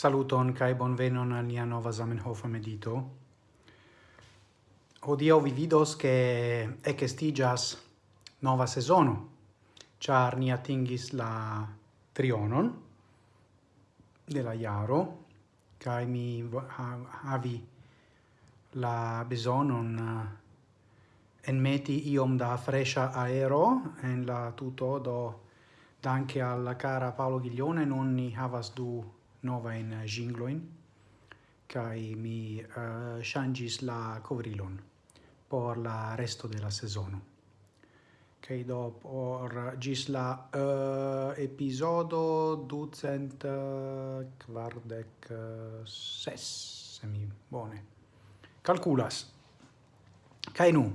Saluton kai bonvenon al nia nova Zamenhof medito. Hodio vi vidos ke ekestigas nova sezono, Char ni atingis la trionon de la jaro kai mi havi la bezonon eh, enmeti iom da fresha aero en la tuto do danke alla cara Paolo Ghiglione non ni havas du nova in eh, jingloin, kai mi uh, shangis la covrilon por la resto de la sezono. Kai do por gis la uh, episodo ducent uh, quardec ses, se mi bone. Calculas. Kai nu,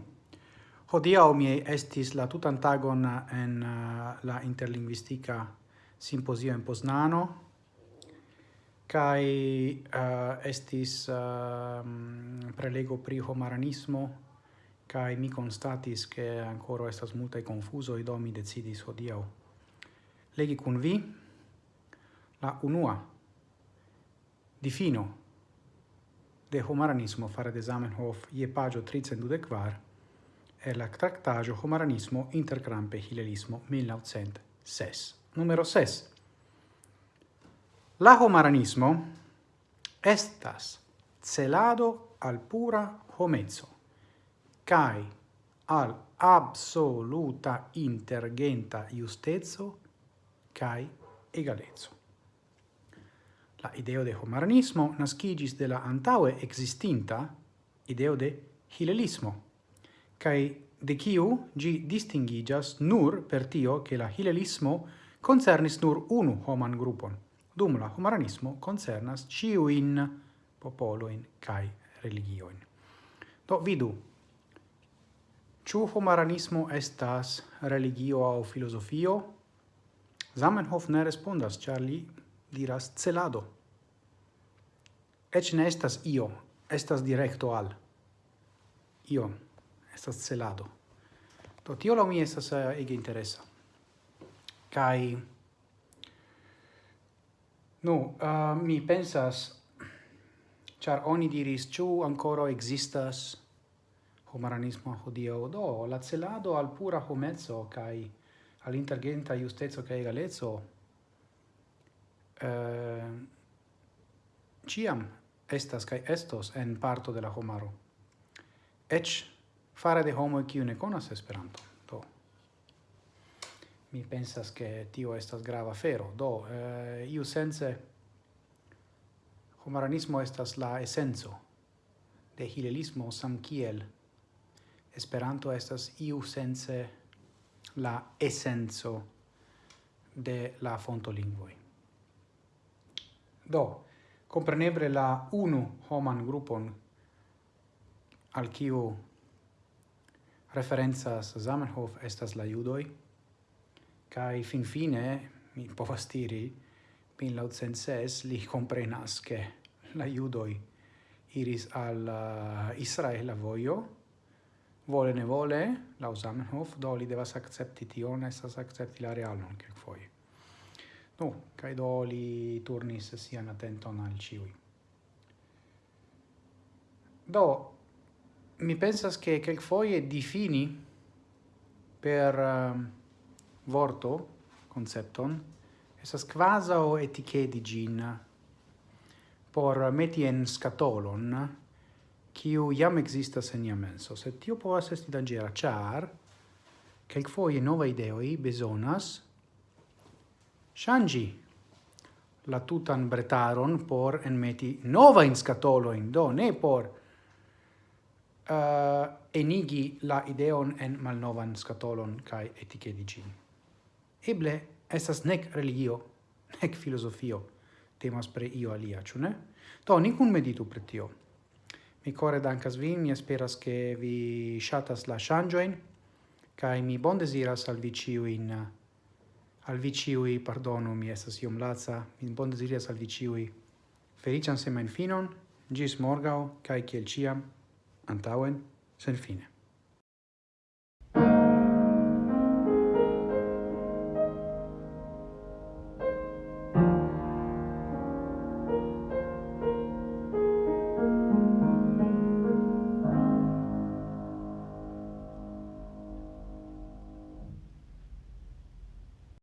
hodiau mi estis la tutan tagon en uh, la interlinguistica simposio in Poznano, kai uh, estis uh, prelego pri homaranismo. Kai mi constatis che ancora estas multa confuso i do mi decidis hodiaŭ legi kun vi la unua difino de homaranismo fare de Zamenhof je pagio 324 kvar e la tractagio homaranismo intercrampe hilelismo 1906 numero 6 La homaranismo estas celado al pura homezzo, cae al absoluta intergenta justezzo cae egalezzo. La ideo de homaranismo nascigis de la antaue existinta ideo de hilelismo, cae de kiu gi distingigas nur per tio che la hilelismo concernis nur unu homan grupon, dum la humanismo concernas ciuin popoloin cae religioin. Do vidu, ciu humanismo estas religio au filosofio? Zamenhof ne respondas, char li diras celado. Ec ne estas io, estas directo al. Io, estas celado. Do tio la mi estas eh, ege interesa. Kai Nu, uh, mi pensas, char oni diris, ciu ancora existas homaranismo hodio? do, la celado al pura homezzo, cae all'intergenta justezzo cae egalezzo, uh, ciam estas cae estos en parto de la homaro. Ec fare de homo e ciu ne conas Esperanto mi pensas che tio estas grava fero. Do, eh, iu sense, homaranismo estas la essenzo de hilelismo samkiel. Esperanto estas iu sense la essenzo de la fontolingvoi. Do, comprenebre la unu homan grupon al kiu referenzas Zamenhof estas la judoi, Kai fin fine, mi povas diri, min laucenses li comprenas che la judoi iris al eh, uh, Israela voio, vole ne vole, la Zamenhof, do li devas accepti tion, esas accepti la realon, che foi no kai do li turnis sian attenton al ciui. Do, mi pensas che quel foi è difini per... Uh, vorto, concepton, esas quasao etichedi gin por meti en scatolon, kiu jam existas en jam menso. Sed tio povas esti dangera, char quelquefoie nova ideoi besonas shangi la tutan bretaron por enmeti nova in scatolo in do ne por uh, enigi la ideon en malnovan scatolon kai etikedi gin eble estas nec religio, nec filosofio, temas pre io alia, ciu ne? Do, nicun meditu pre tio. Mi core dankas vin, mi esperas che vi shatas la shangioin, cae mi bon desiras al vi ciuin, al vi ciui, pardonu, mi estas iom laza, mi bon desiras al vi ciui, felician semen finon, gis morgau, cae kiel ciam, antauen, sen fine.